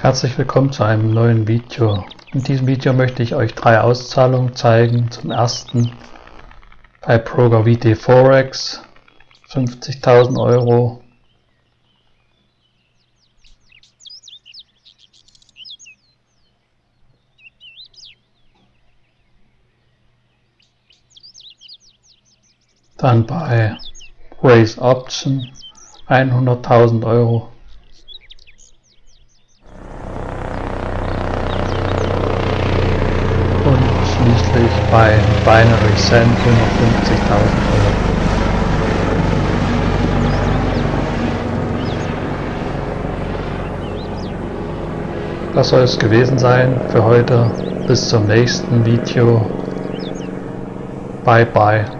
Herzlich willkommen zu einem neuen Video. In diesem Video möchte ich euch drei Auszahlungen zeigen. Zum ersten bei Broker VT Forex 50.000 Euro. Dann bei Raise Option 100.000 Euro. Bei Binary Cent 150.000 Euro. Das soll es gewesen sein für heute. Bis zum nächsten Video. Bye bye.